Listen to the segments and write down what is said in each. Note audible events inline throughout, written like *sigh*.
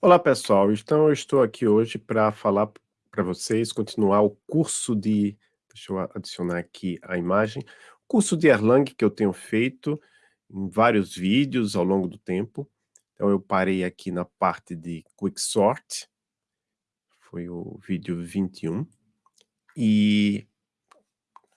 Olá pessoal, então eu estou aqui hoje para falar para vocês, continuar o curso de, deixa eu adicionar aqui a imagem, curso de Erlang que eu tenho feito em vários vídeos ao longo do tempo. Então eu parei aqui na parte de Quicksort, foi o vídeo 21, e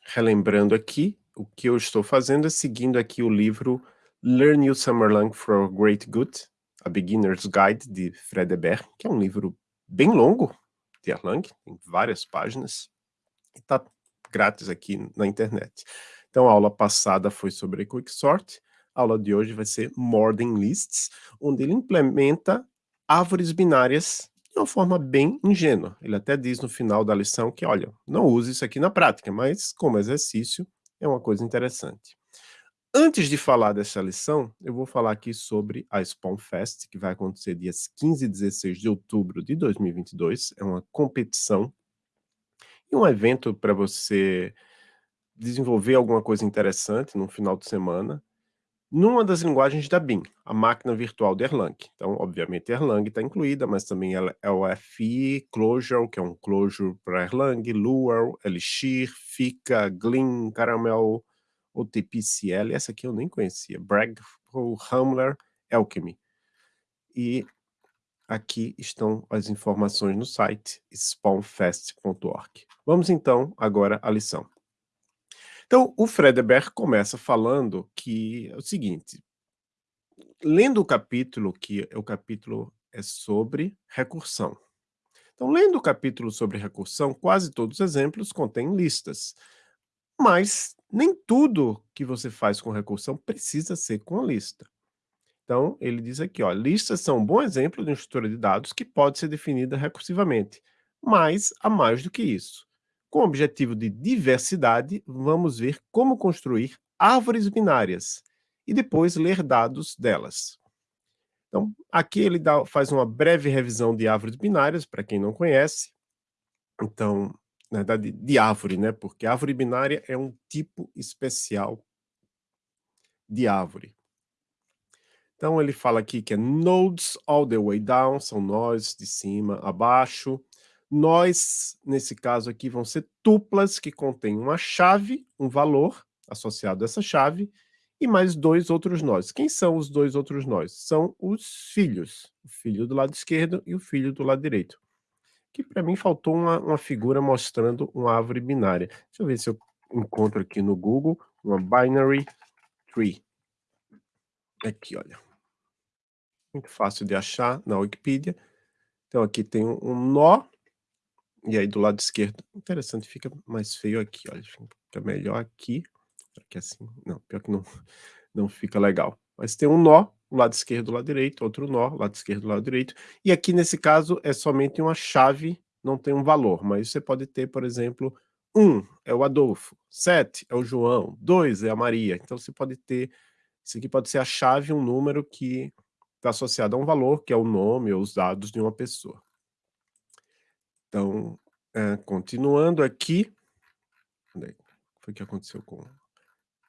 relembrando aqui, o que eu estou fazendo é seguindo aqui o livro Learn You Summerlang for Great Good, a Beginner's Guide, de Fred Hebert, que é um livro bem longo de Erlang, tem várias páginas, e está grátis aqui na internet. Então, a aula passada foi sobre Quicksort, a aula de hoje vai ser More Than Lists, onde ele implementa árvores binárias de uma forma bem ingênua. Ele até diz no final da lição que, olha, não use isso aqui na prática, mas como exercício é uma coisa interessante. Antes de falar dessa lição, eu vou falar aqui sobre a Spawn Fest, que vai acontecer dias 15 e 16 de outubro de 2022. É uma competição e um evento para você desenvolver alguma coisa interessante no final de semana, numa das linguagens da BIM, a máquina virtual de Erlang. Então, obviamente, Erlang está incluída, mas também é o FI, Clojure, que é um Clojure para Erlang, Lua, Elixir, Fika, Gleam, Caramel, OTPCL, essa aqui eu nem conhecia, Bragg, Hamler, Alchemy. E aqui estão as informações no site spawnfest.org. Vamos então agora à lição. Então, o Fredeberg começa falando que é o seguinte, lendo o capítulo, que o capítulo é sobre recursão. Então, lendo o capítulo sobre recursão, quase todos os exemplos contêm listas. Mas nem tudo que você faz com recursão precisa ser com a lista. Então, ele diz aqui, ó, listas são um bom exemplo de uma estrutura de dados que pode ser definida recursivamente, mas há mais do que isso. Com o objetivo de diversidade, vamos ver como construir árvores binárias e depois ler dados delas. Então, aqui ele dá, faz uma breve revisão de árvores binárias, para quem não conhece. Então, na verdade, de árvore, né? Porque árvore binária é um tipo especial de árvore. Então ele fala aqui que é nodes all the way down, são nós de cima a baixo. Nós, nesse caso aqui, vão ser tuplas que contêm uma chave, um valor associado a essa chave, e mais dois outros nós. Quem são os dois outros nós? São os filhos, o filho do lado esquerdo e o filho do lado direito que para mim faltou uma, uma figura mostrando uma árvore binária. Deixa eu ver se eu encontro aqui no Google uma binary tree. Aqui, olha. Muito fácil de achar na Wikipedia. Então aqui tem um nó, e aí do lado esquerdo, interessante, fica mais feio aqui, olha, fica melhor aqui, aqui assim, não, pior que não, *laughs* não fica legal. Mas tem um nó, lado esquerdo, lado direito, outro nó, lado esquerdo, lado direito. E aqui nesse caso é somente uma chave, não tem um valor, mas você pode ter, por exemplo, 1 um é o Adolfo, 7 é o João, 2 é a Maria. Então você pode ter, isso aqui pode ser a chave, um número que está associado a um valor, que é o nome ou os dados de uma pessoa. Então, é, continuando aqui, onde foi que aconteceu com...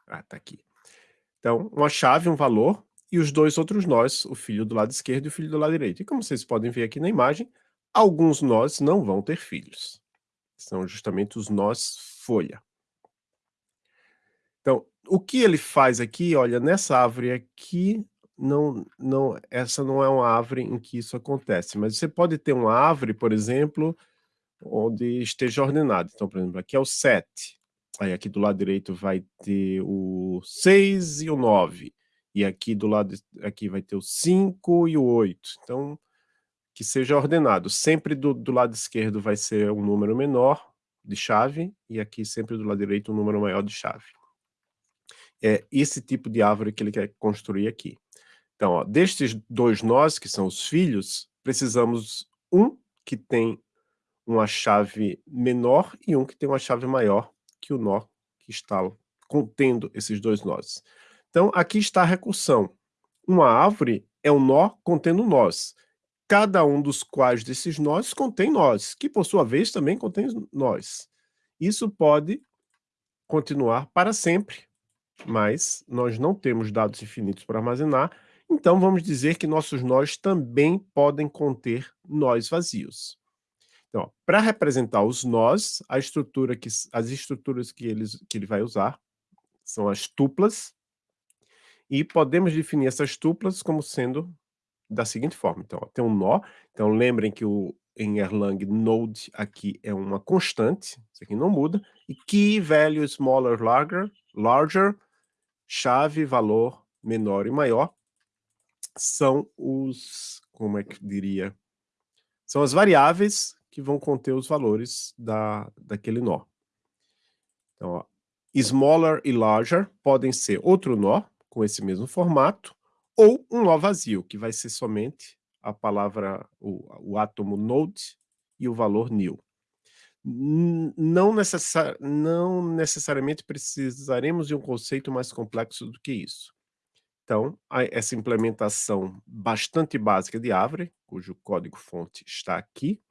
Ah, tá aqui. Então, uma chave, um valor, e os dois outros nós, o filho do lado esquerdo e o filho do lado direito. E como vocês podem ver aqui na imagem, alguns nós não vão ter filhos. São justamente os nós folha. Então, o que ele faz aqui, olha, nessa árvore aqui, não, não, essa não é uma árvore em que isso acontece, mas você pode ter uma árvore, por exemplo, onde esteja ordenado. Então, por exemplo, aqui é o 7. Aí aqui do lado direito vai ter o 6 e o 9. E aqui do lado, aqui vai ter o 5 e o 8. Então, que seja ordenado. Sempre do, do lado esquerdo vai ser um número menor de chave, e aqui sempre do lado direito um número maior de chave. É esse tipo de árvore que ele quer construir aqui. Então, ó, destes dois nós, que são os filhos, precisamos um que tem uma chave menor e um que tem uma chave maior que o nó que está contendo esses dois nós. Então, aqui está a recursão. Uma árvore é um nó contendo nós. Cada um dos quais desses nós contém nós, que por sua vez também contém nós. Isso pode continuar para sempre, mas nós não temos dados infinitos para armazenar, então vamos dizer que nossos nós também podem conter nós vazios. Então, para representar os nós, a estrutura que, as estruturas que, eles, que ele vai usar são as tuplas, e podemos definir essas tuplas como sendo da seguinte forma. Então, ó, tem um nó, então lembrem que o, em Erlang node aqui é uma constante, isso aqui não muda, e key value smaller larger, larger chave valor menor e maior são os, como é que diria, são as variáveis que vão conter os valores da, daquele nó. Então, ó, smaller e larger podem ser outro nó, com esse mesmo formato, ou um nó vazio, que vai ser somente a palavra, o, o átomo node e o valor new. Não, necessari não necessariamente precisaremos de um conceito mais complexo do que isso. Então, essa implementação bastante básica de Árvore, cujo código-fonte está aqui.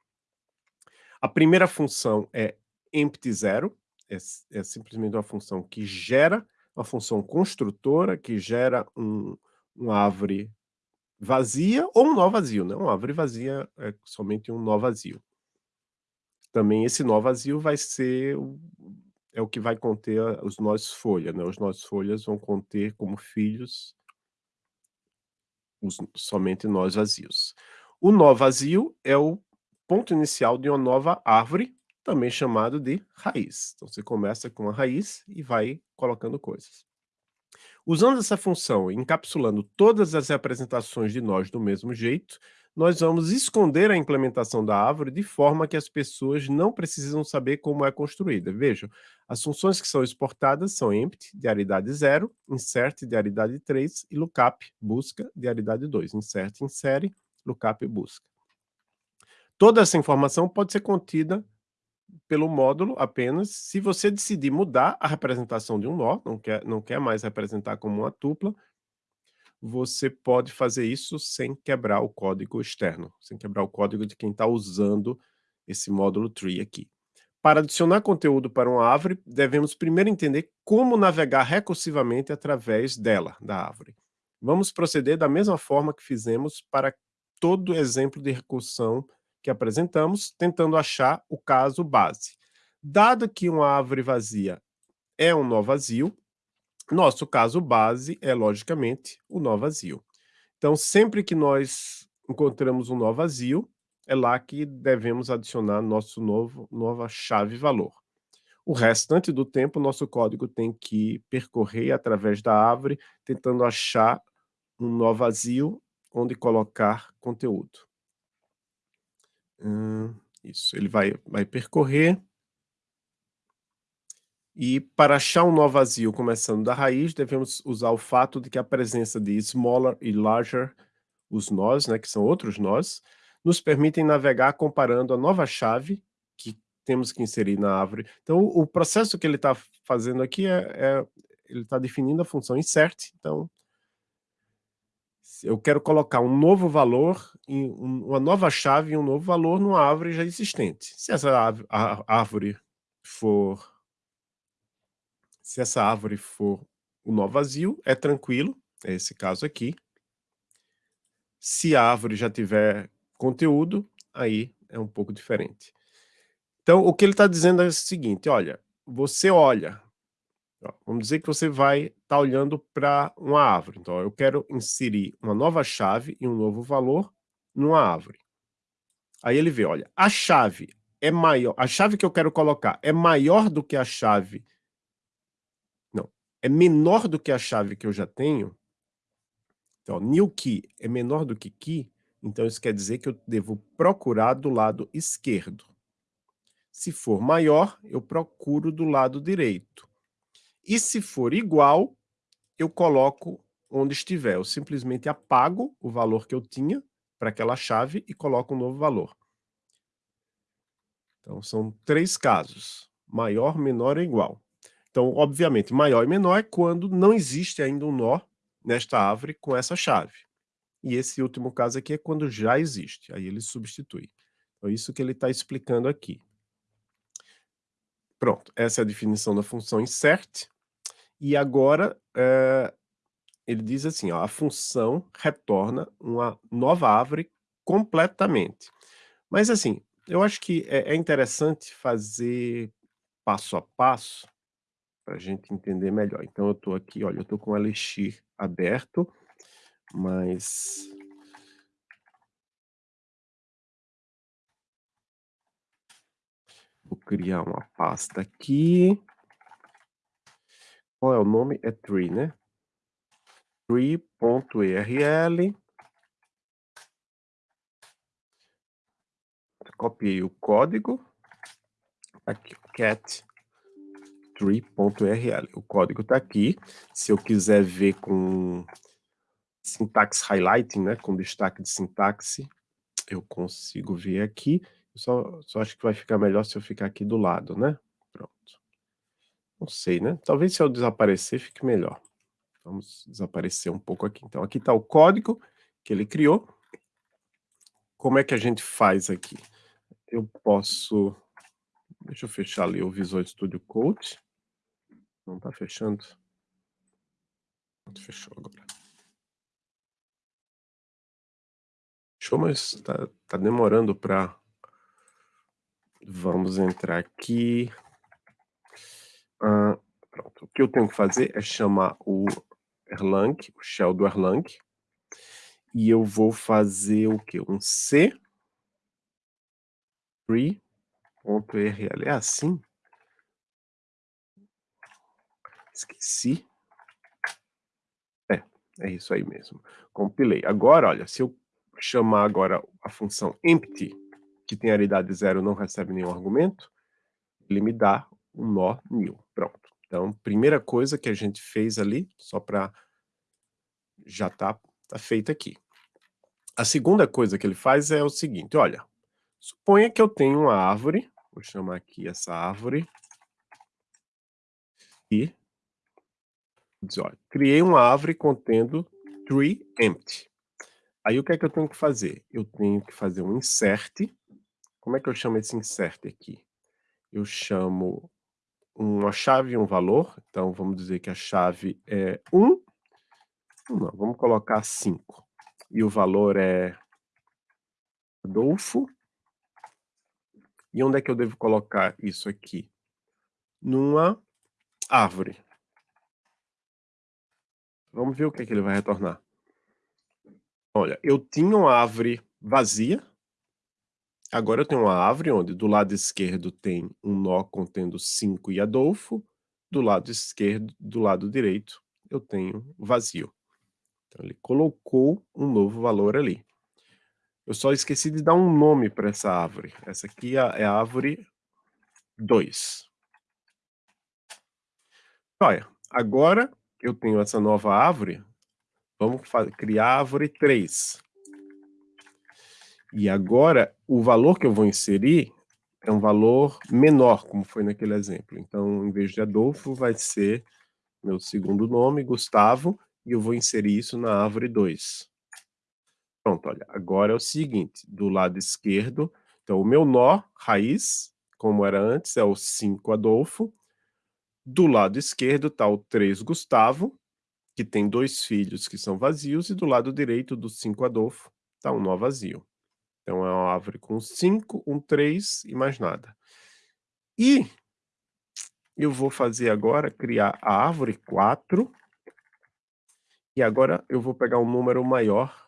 A primeira função é empty zero, é, é, simplesmente uma função que gera, uma função construtora, que gera um, uma árvore vazia ou um nó vazio, né? Uma árvore vazia é somente um nó vazio. Também esse nó vazio vai ser o, é o que vai conter os nós folha, né? Os nós folhas vão conter como filhos os, somente nós vazios. O nó vazio é o ponto inicial de uma nova árvore, também chamado de raiz. Então você começa com a raiz e vai colocando coisas. Usando essa função, encapsulando todas as representações de nós do mesmo jeito, nós vamos esconder a implementação da árvore de forma que as pessoas não precisam saber como é construída. Vejam, as funções que são exportadas são empty, de aridade 0, insert, de aridade 3, e lookup, busca, de aridade 2. Insert, insere, lookup, busca. Toda essa informação pode ser contida pelo módulo apenas se você decidir mudar a representação de um nó, não quer, não quer mais representar como uma tupla, você pode fazer isso sem quebrar o código externo, sem quebrar o código de quem está usando esse módulo tree aqui. Para adicionar conteúdo para uma árvore, devemos primeiro entender como navegar recursivamente através dela, da árvore. Vamos proceder da mesma forma que fizemos para todo exemplo de recursão que apresentamos, tentando achar o caso base. Dado que uma árvore vazia é um nó vazio, nosso caso base é, logicamente, o nó vazio. Então, sempre que nós encontramos um nó vazio, é lá que devemos adicionar nosso novo, nova chave valor. O restante do tempo, nosso código tem que percorrer através da árvore, tentando achar um nó vazio onde colocar conteúdo. Hum, isso, ele vai, vai percorrer. E para achar um nó vazio começando da raiz, devemos usar o fato de que a presença de smaller e larger, os nós, né, que são outros nós, nos permitem navegar comparando a nova chave que temos que inserir na árvore. Então, o processo que ele está fazendo aqui é, é ele está definindo a função insert, então eu quero colocar um novo valor, uma nova chave e um novo valor numa árvore já existente. Se essa árvore for se essa árvore for o nó vazio, é tranquilo, é esse caso aqui. Se a árvore já tiver conteúdo, aí é um pouco diferente. Então, o que ele está dizendo é o seguinte, olha, você olha Vamos dizer que você vai estar tá olhando para uma árvore. Então, eu quero inserir uma nova chave e um novo valor numa árvore. Aí ele vê, olha, a chave é maior, a chave que eu quero colocar é maior do que a chave, não, é menor do que a chave que eu já tenho. Então, new key é menor do que key, então isso quer dizer que eu devo procurar do lado esquerdo. Se for maior, eu procuro do lado direito. E se for igual, eu coloco onde estiver. Eu simplesmente apago o valor que eu tinha para aquela chave e coloco um novo valor. Então, são três casos. Maior, menor e igual. Então, obviamente, maior e menor é quando não existe ainda um nó nesta árvore com essa chave. E esse último caso aqui é quando já existe. Aí ele substitui. Então, isso que ele está explicando aqui. Pronto, essa é a definição da função insert. E agora, eh, ele diz assim, ó, a função retorna uma nova árvore completamente. Mas assim, eu acho que é é interessante fazer passo a passo, para a gente entender melhor. Então eu estou aqui, olha, eu estou com o Elixir aberto, mas Vou criar uma pasta aqui. Qual é o nome? É tree, né? tree.erl. Copiei o código. Aqui, cat tree.rl. O código está aqui. Se eu quiser ver com sintaxe highlighting, né, com destaque de sintaxe, eu consigo ver aqui. só, só acho que vai ficar melhor se eu ficar aqui do lado, né? Pronto. Não sei, né? Talvez se eu desaparecer fique melhor. Vamos desaparecer um pouco aqui. Então, aqui está o código que ele criou. Como é que a gente faz aqui? Eu posso... Deixa eu fechar ali o Visual Studio Code. Não está fechando. Fechou agora. Fechou, mas está tá demorando para... Vamos entrar aqui. Pronto. O que eu tenho que fazer é chamar o Erlang, o shell do Erlang. E eu vou fazer o quê? Um C free.rl. É assim? Esqueci. É, é isso aí mesmo. Compilei. Agora, olha, se eu chamar agora a função empty, que tem aridade zero, não recebe nenhum argumento, ele me dá um nó new. Pronto. Então, primeira coisa que a gente fez ali, só para já tá, tá feita aqui. A segunda coisa que ele faz é o seguinte, olha, suponha que eu tenho uma árvore, vou chamar aqui essa árvore, e diz, olha, criei uma árvore contendo tree empty. Aí o que é que eu tenho que fazer? Eu tenho que fazer um insert. Como é que eu chamo esse insert aqui? Eu chamo uma chave e um valor. Então vamos dizer que a chave é 1. Não, vamos colocar 5. E o valor é Adolfo. E onde é que eu devo colocar isso aqui? Numa árvore. Vamos ver o que, é que ele vai retornar. Olha, eu tinha uma árvore vazia. Agora eu tenho uma árvore onde do lado esquerdo tem um nó contendo 5 e Adolfo. Do lado esquerdo, do lado direito, eu tenho vazio. Então ele colocou um novo valor ali. Eu só esqueci de dar um nome para essa árvore. Essa aqui é a é árvore 2. Olha, agora eu tenho essa nova árvore, vamos criar a árvore 3. E agora, o valor que eu vou inserir é um valor menor, como foi naquele exemplo. Então, em vez de Adolfo, vai ser meu segundo nome, Gustavo, e eu vou inserir isso na árvore 2. Pronto, olha, agora é o seguinte, do lado esquerdo, então o meu nó, raiz, como era antes, é o 5 Adolfo, do lado esquerdo está o 3 Gustavo, que tem dois filhos que são vazios, e do lado direito do 5 Adolfo está um nó vazio. Então é uma árvore com 5, um 3 e mais nada. E eu vou fazer agora, criar a árvore 4, e agora eu vou pegar um número maior,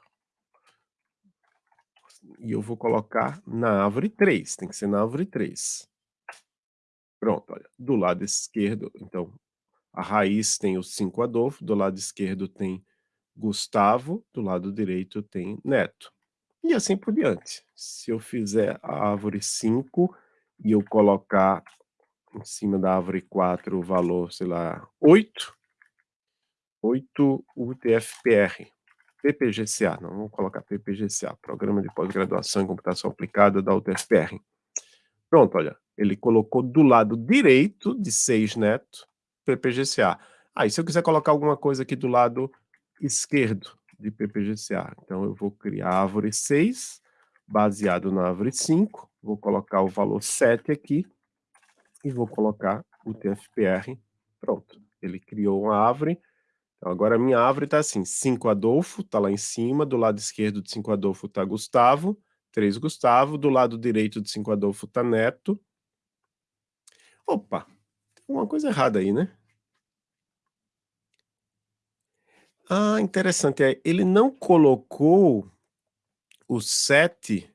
e eu vou colocar na árvore 3, tem que ser na árvore 3. Pronto, olha, do lado esquerdo, então, a raiz tem o 5 Adolfo, do lado esquerdo tem Gustavo, do lado direito tem Neto. E assim por diante. Se eu fizer a árvore 5 e eu colocar em cima da árvore 4 o valor, sei lá, 8, 8 UTFPR, PPGCA, não vamos colocar PPGCA, Programa de Pós-Graduação em Computação Aplicada da UTFPR. Pronto, olha, ele colocou do lado direito de 6 neto PPGCA. Aí, ah, se eu quiser colocar alguma coisa aqui do lado esquerdo de PPGCA, então eu vou criar a árvore 6, baseado na árvore 5, vou colocar o valor 7 aqui, e vou colocar o TFPR, pronto. Ele criou uma árvore, então agora a minha árvore está assim, 5 Adolfo, está lá em cima, do lado esquerdo de 5 Adolfo está Gustavo, 3 Gustavo, do lado direito de 5 Adolfo está Neto. Opa, tem uma coisa errada aí, né? Ah, interessante, é, ele não colocou o 7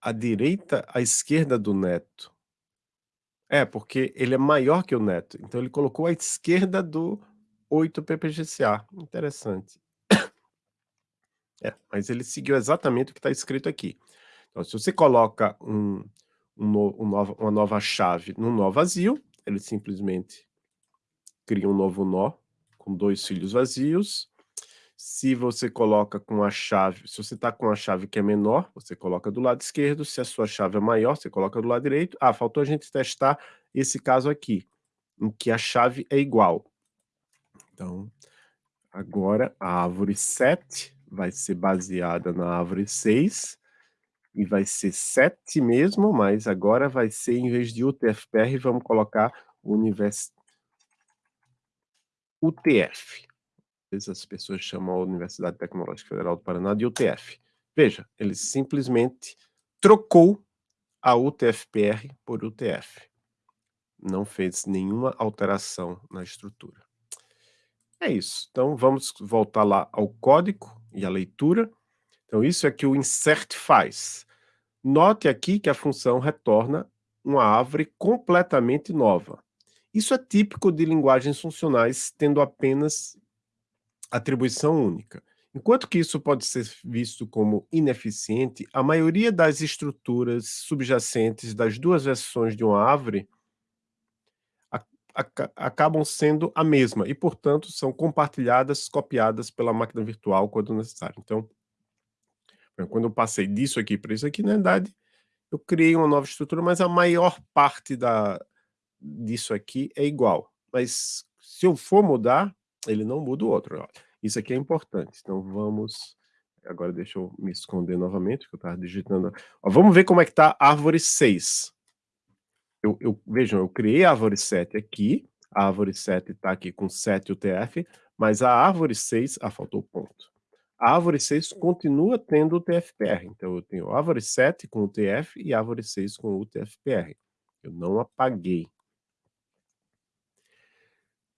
à direita, à esquerda do Neto. É, porque ele é maior que o Neto, então ele colocou à esquerda do 8 PPGCA, interessante. É, mas ele seguiu exatamente o que está escrito aqui. Então, se você coloca um, um, no, um nova, uma nova chave num nó vazio, ele simplesmente cria um novo nó, com dois filhos vazios. Se você coloca com a chave, se você está com a chave que é menor, você coloca do lado esquerdo, se a sua chave é maior, você coloca do lado direito. Ah, faltou a gente testar esse caso aqui, em que a chave é igual. Então, agora a árvore 7 vai ser baseada na árvore 6, e vai ser 7 mesmo, mas agora vai ser, em vez de UTFPR, vamos colocar o universo UTF. As pessoas chamam a Universidade Tecnológica Federal do Paraná de UTF. Veja, ele simplesmente trocou a UTFPR por UTF. Não fez nenhuma alteração na estrutura. É isso. Então, vamos voltar lá ao código e à leitura. Então, isso é que o insert faz. Note aqui que a função retorna uma árvore completamente nova. Isso é típico de linguagens funcionais tendo apenas atribuição única. Enquanto que isso pode ser visto como ineficiente, a maioria das estruturas subjacentes das duas versões de uma árvore acabam sendo a mesma e, portanto, são compartilhadas, copiadas pela máquina virtual quando necessário. Então, quando eu passei disso aqui para isso aqui, na verdade, eu criei uma nova estrutura, mas a maior parte da, disso aqui é igual. Mas se eu for mudar, ele não muda o outro. Isso aqui é importante. Então vamos... Agora deixa eu me esconder novamente, que eu estava digitando. Ó, vamos ver como é que está a árvore 6. Eu, eu, vejam, eu criei a árvore 7 aqui. A árvore 7 está aqui com 7 UTF, mas a árvore 6... Ah, faltou o ponto. A árvore 6 continua tendo o TFPR. Então eu tenho a árvore 7 com o TF e a árvore 6 com o TFPR. Eu não apaguei.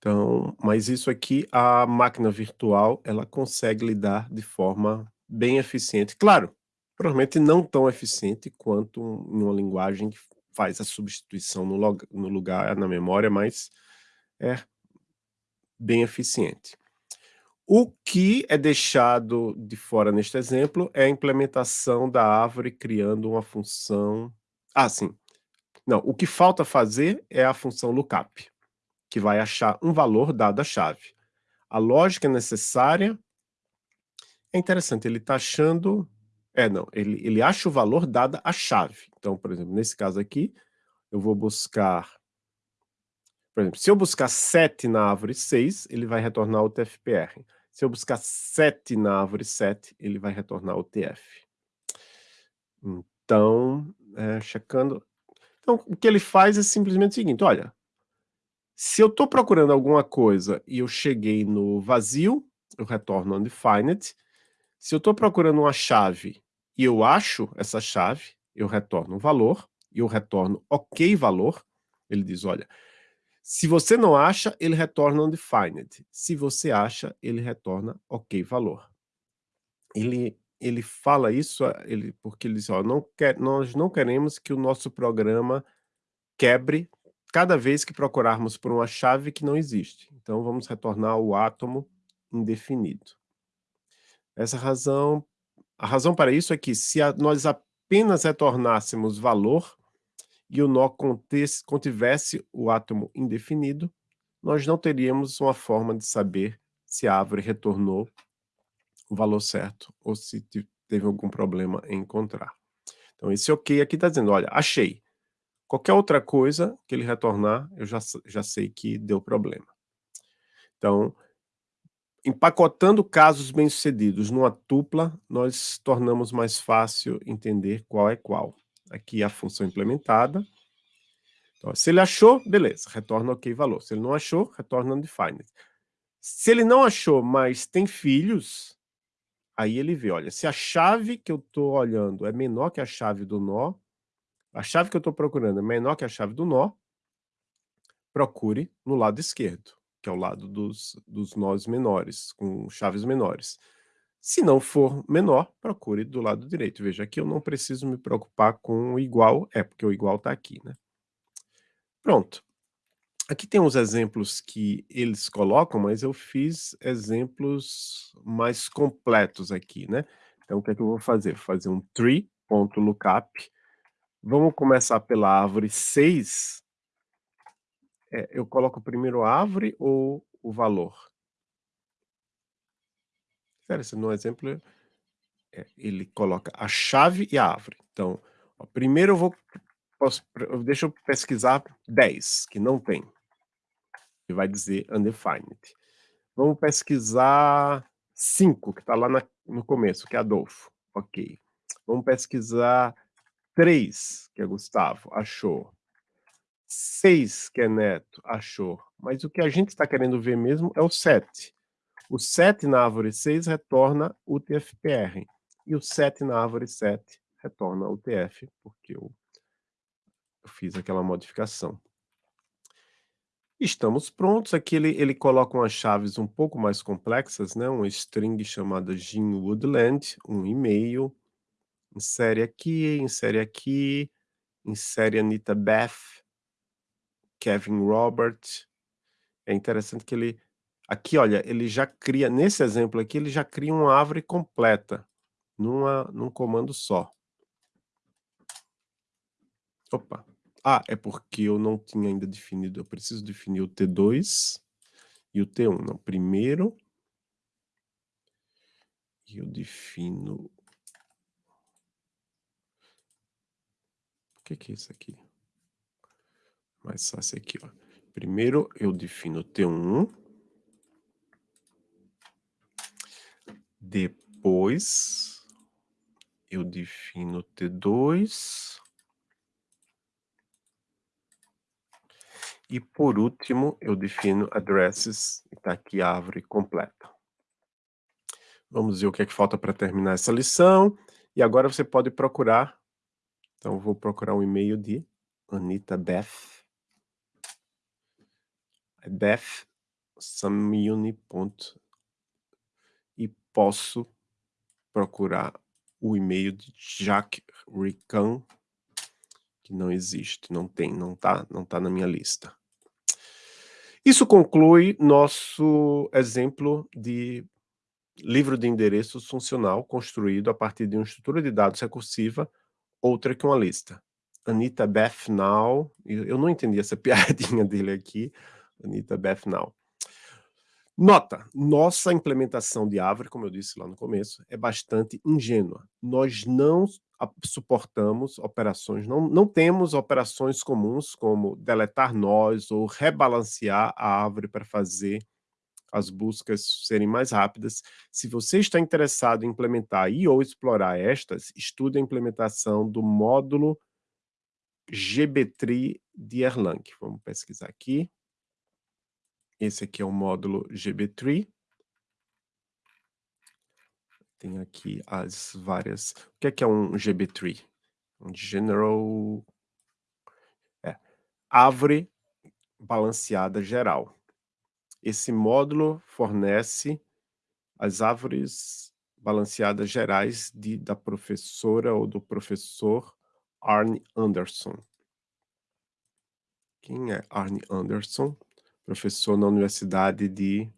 Então, mas isso aqui, a máquina virtual, ela consegue lidar de forma bem eficiente. Claro, provavelmente não tão eficiente quanto em uma linguagem que faz a substituição no, log, no lugar, na memória, mas é bem eficiente. O que é deixado de fora neste exemplo é a implementação da árvore criando uma função... Ah, sim. Não, o que falta fazer é a função lookup que vai achar um valor dado a chave. A lógica necessária é interessante, ele está achando... É, não, ele, ele acha o valor dado a chave. Então, por exemplo, nesse caso aqui, eu vou buscar... Por exemplo, se eu buscar 7 na árvore 6, ele vai retornar o TFPR. Se eu buscar 7 na árvore 7, ele vai retornar o TF. Então, é, checando... Então, o que ele faz é simplesmente o seguinte, olha, se eu estou procurando alguma coisa e eu cheguei no vazio, eu retorno undefined. Se eu estou procurando uma chave e eu acho essa chave, eu retorno um valor, e eu retorno ok valor. Ele diz, olha, se você não acha, ele retorna undefined. Se você acha, ele retorna ok valor. Ele, ele fala isso ele, porque ele diz, ó, não quer, nós não queremos que o nosso programa quebre cada vez que procurarmos por uma chave que não existe. Então, vamos retornar o átomo indefinido. Essa razão, a razão para isso é que se a, nós apenas retornássemos valor e o nó contesse, contivesse o átomo indefinido, nós não teríamos uma forma de saber se a árvore retornou o valor certo ou se teve algum problema em encontrar. Então, esse ok aqui está dizendo, olha, achei. Qualquer outra coisa que ele retornar, eu já, já sei que deu problema. Então, empacotando casos bem-sucedidos numa tupla, nós tornamos mais fácil entender qual é qual. Aqui a função implementada. Ó, se ele achou, beleza, retorna ok valor. Se ele não achou, retorna undefined. Se ele não achou, mas tem filhos, aí ele vê, olha, se a chave que eu estou olhando é menor que a chave do nó, a chave que eu estou procurando é menor que a chave do nó, procure no lado esquerdo, que é o lado dos, dos nós menores, com chaves menores. Se não for menor, procure do lado direito. Veja, aqui eu não preciso me preocupar com o igual, é porque o igual está aqui, né? Pronto. Aqui tem uns exemplos que eles colocam, mas eu fiz exemplos mais completos aqui, né? Então, o que é que eu vou fazer? Vou fazer um tree.lookup. Vamos começar pela árvore 6. É, eu coloco primeiro a árvore ou o valor? Sério, no exemplo, é, ele coloca a chave e a árvore. Então, ó, primeiro eu vou posso, deixa eu pesquisar 10, que não tem. E vai dizer undefined. Vamos pesquisar 5, que está lá na, no começo, que é Adolfo. Ok. Vamos pesquisar 3, que é Gustavo. Achou. 6, que é Neto. Achou. Mas o que a gente está querendo ver mesmo é o 7. O 7 na árvore 6 retorna o TFPR. E o 7 na árvore 7 retorna o TF, porque eu eu fiz aquela modificação. Estamos prontos. Aqui ele, ele coloca umas chaves um pouco mais complexas, né? Uma string chamada Jean Woodland, um e-mail. Insere aqui, insere aqui, insere Anita Beth, Kevin Robert. É interessante que ele... Aqui, olha, ele já cria, nesse exemplo aqui, ele já cria uma árvore completa, numa, num comando só. Opa, ah, é porque eu não tinha ainda definido, eu preciso definir o T2 e o T1. Não, primeiro eu defino... que, que é isso aqui? Mais fácil aqui, ó. Primeiro eu defino o T1. Depois eu defino o T2. E por último, eu defino addresses, está aqui a árvore completa. Vamos ver o que é que falta para terminar essa lição. E agora você pode procurar. Então, vou procurar um e-mail de Anita Beth. É Beth Samuni. E posso procurar o e-mail de Jacques Rican, que não existe, não tem, não está não tá na minha lista. Isso conclui nosso exemplo de livro de endereços funcional construído a partir de uma estrutura de dados recursiva, outra que uma lista. Anita Beth Now, eu não entendi essa *laughs* piadinha dele aqui, Anita Beth Now. Nota, nossa implementação de Árvore, como eu disse lá no começo, é bastante ingênua. Nós não suportamos operações, não, não temos operações comuns como deletar nós ou rebalancear a árvore para fazer as buscas serem mais rápidas. Se você está interessado em implementar e ou explorar estas, estude a implementação do módulo GBTree de Erlang. Vamos pesquisar aqui. Esse aqui é o módulo GBTree tem aqui as várias... O que é, que é um GB-tree? Um General... É, árvore balanceada geral. Esse módulo fornece as árvores balanceadas gerais de, da professora ou do professor Arne Anderson. Quem é Arne Anderson? Professor na Universidade de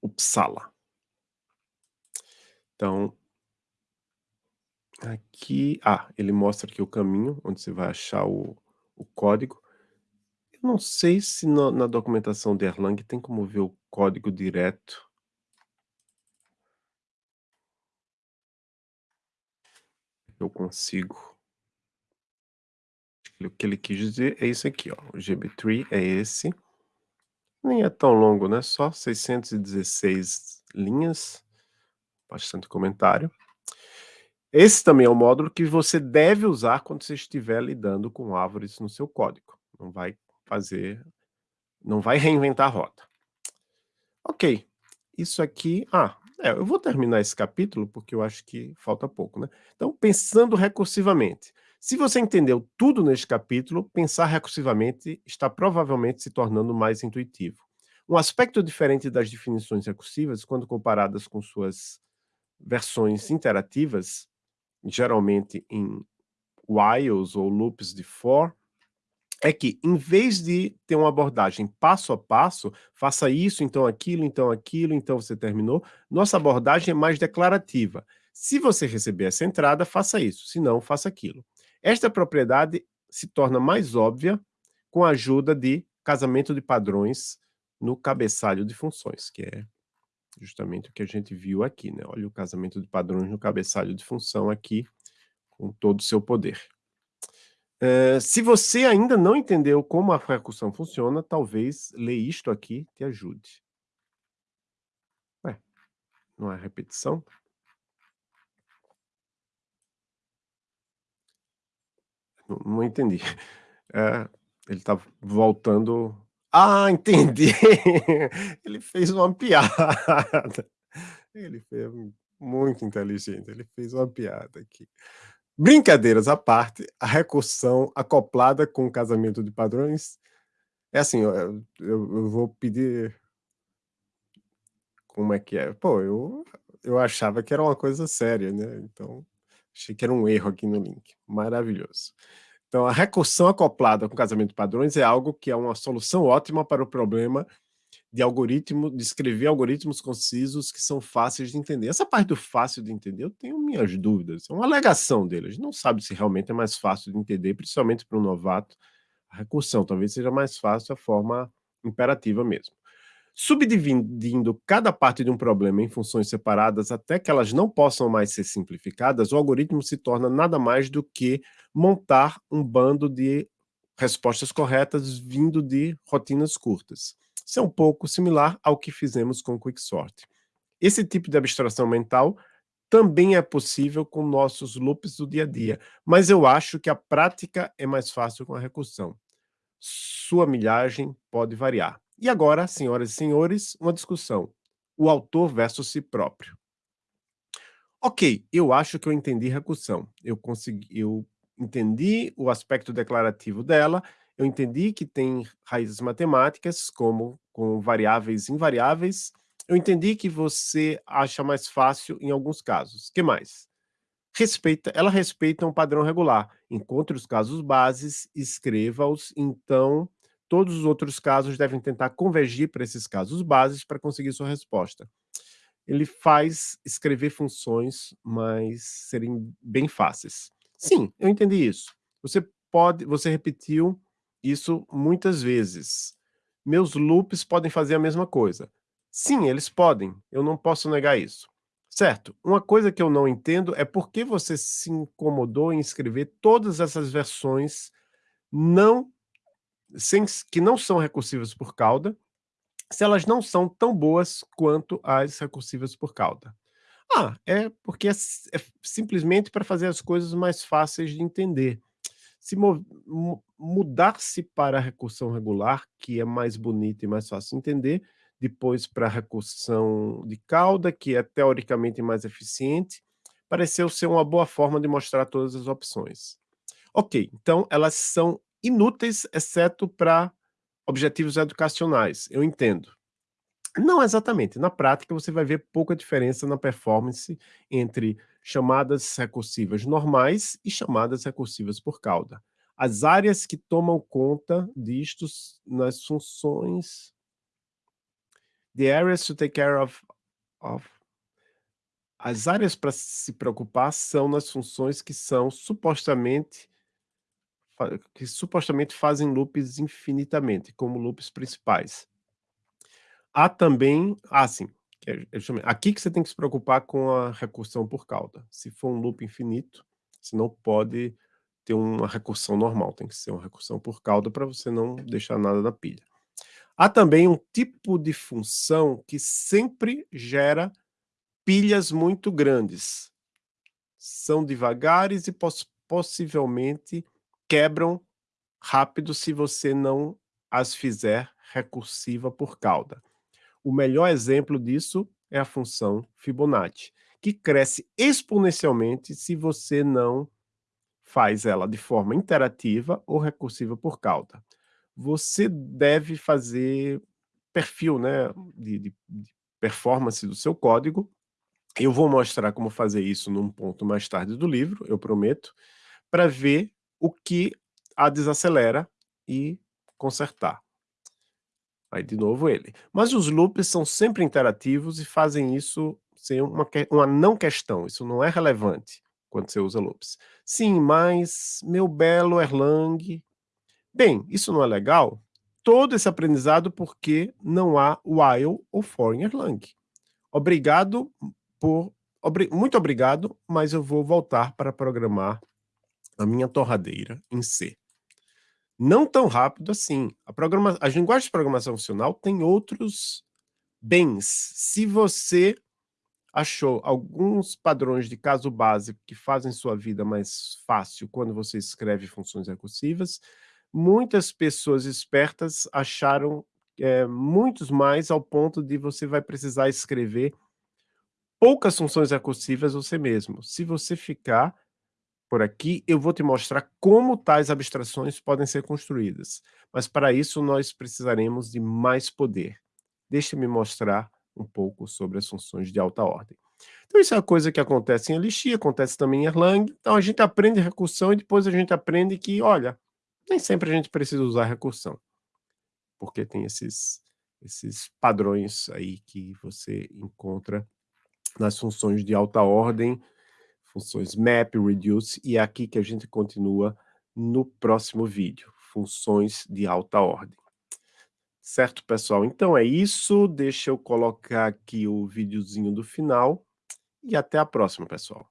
Uppsala. Então, aqui, ah, ele mostra aqui o caminho, onde você vai achar o, o código. Não sei se na, na documentação de Erlang tem como ver o código direto. Eu consigo. O que ele quis dizer é isso aqui, ó. O GB-tree é esse. Nem é tão longo, né? Só 616 linhas bastante comentário. Esse também é um módulo que você deve usar quando você estiver lidando com árvores no seu código. Não vai fazer não vai *laughs* reinventar a roda. Ok, isso aqui ah, é, eu vou terminar esse capítulo, porque eu acho que falta pouco, né. Então, pensando recursivamente. Se você entendeu tudo neste capítulo, pensar recursivamente está provavelmente se tornando mais intuitivo. Um aspecto diferente das definições recursivas, quando comparadas com suas versões interativas, geralmente em whiles ou loops de for, é que, em vez de ter uma abordagem passo a passo, faça isso, então aquilo, então aquilo, então você terminou, nossa abordagem é mais declarativa. Se você receber essa entrada, faça isso, se não, faça aquilo. Esta propriedade se torna mais óbvia com a ajuda de casamento de padrões no cabeçalho de funções, que é justamente o que a gente viu aqui, né? Olha o casamento de padrões no cabeçalho de função aqui, com todo o seu poder. Uh, se você ainda não entendeu como a recursão funciona, talvez ler isto aqui te ajude. Ué, não é repetição? Não, não entendi. É, *laughs* ele está voltando... Ah, entendi! *laughs* Ele fez uma piada. *laughs* Ele fez muito inteligente, ele fez uma piada aqui. Brincadeiras à parte, a recursão acoplada com o casamento de padrões é assim, eu eu eu vou pedir como é que é? Pô, eu eu achava que era uma coisa séria, né, então achei que era um erro aqui no link. Maravilhoso. Então a recursão acoplada com casamento de padrões é algo que é uma solução ótima para o problema de algoritmo, de escrever algoritmos concisos que são fáceis de entender. Essa parte do fácil de entender, eu tenho minhas dúvidas. É uma alegação deles. A gente não sabe se realmente é mais fácil de entender, principalmente para um novato, a recursão. Talvez seja mais fácil a forma imperativa mesmo. Subdividindo cada parte de um problema em funções separadas até que elas não possam mais ser simplificadas, o algoritmo se torna nada mais do que montar um bando de respostas corretas vindo de rotinas curtas. Isso é um pouco similar ao que fizemos com o Quicksort. Esse tipo de abstração mental também é possível com nossos loops do dia a dia, mas eu acho que a prática é mais fácil com a recursão. Sua milhagem pode variar. E agora, senhoras e senhores, uma discussão. O autor versus si próprio. Ok, eu acho que eu entendi recursão. Eu consegui, eu entendi o aspecto declarativo dela eu entendi que tem raízes matemáticas, como com variáveis invariáveis. Eu entendi que você acha mais fácil em alguns casos. que mais? Respeita, ela respeita um padrão regular. Encontre os casos bases, escreva-os, então todos os outros casos devem tentar convergir para esses casos bases para conseguir sua resposta. Ele faz escrever funções, mas serem bem fáceis. Sim, eu entendi isso. Você pode, você repetiu isso muitas vezes. Meus loops podem fazer a mesma coisa. Sim, eles podem, eu não posso negar isso. Certo, uma coisa que eu não entendo é por que você se incomodou em escrever todas essas versões não, sem, que não são recursivas por cauda, se elas não são tão boas quanto as recursivas por cauda. Ah, é porque é, é simplesmente para fazer as coisas mais fáceis de entender se mudar-se para a recursão regular, que é mais bonita e mais fácil de entender, depois para a recursão de cauda, que é teoricamente mais eficiente, pareceu ser uma boa forma de mostrar todas as opções. Ok, então elas são inúteis, exceto para objetivos educacionais, eu entendo. Não exatamente. Na prática, você vai ver pouca diferença na performance entre chamadas recursivas normais e chamadas recursivas por cauda. As áreas que tomam conta disto nas funções... The areas to take care of, of as áreas para se preocupar são nas funções que são supostamente que supostamente fazem loops infinitamente, como loops principais. Há também, ah, sim, é, aqui que você tem que se preocupar com a recursão por cauda. Se for um loop infinito, você não pode ter uma recursão normal, tem que ser uma recursão por cauda para você não deixar nada na pilha. Há também um tipo de função que sempre gera pilhas muito grandes. são devagares e poss possivelmente quebram rápido se você não as fizer recursiva por cauda. O melhor exemplo disso é a função Fibonacci, que cresce exponencialmente se você não faz ela de forma interativa ou recursiva por cauda. Você deve fazer perfil né, de, de, de performance do seu código. Eu vou mostrar como fazer isso num ponto mais tarde do livro, eu prometo, para ver o que a desacelera e consertar. Aí de novo ele. Mas os loops são sempre interativos e fazem isso ser uma, uma não questão, isso não é relevante quando você usa loops. Sim, mas meu belo Erlang... Bem, isso não é legal? Todo esse aprendizado porque não há while ou for em Erlang. Obrigado por... Obri, muito obrigado, mas eu vou voltar para programar a minha torradeira em C. Não tão rápido assim. A programa, as linguagens de programação funcional têm outros bens. Se você achou alguns padrões de caso básico que fazem sua vida mais fácil quando você escreve funções recursivas, muitas pessoas espertas acharam é, muitos mais ao ponto de você vai precisar escrever poucas funções recursivas você mesmo. Se você ficar por aqui, eu vou te mostrar como tais abstrações podem ser construídas. Mas para isso nós precisaremos de mais poder. Deixe-me mostrar um pouco sobre as funções de alta ordem. Então isso é uma coisa que acontece em Elixir, acontece também em Erlang. Então a gente aprende recursão e depois a gente aprende que, olha, nem sempre a gente precisa usar recursão. Porque tem esses, esses padrões aí que você encontra nas funções de alta ordem, funções map, reduce, e é aqui que a gente continua no próximo vídeo, funções de alta ordem. Certo, pessoal? Então é isso, deixa eu colocar aqui o videozinho do final, e até a próxima, pessoal.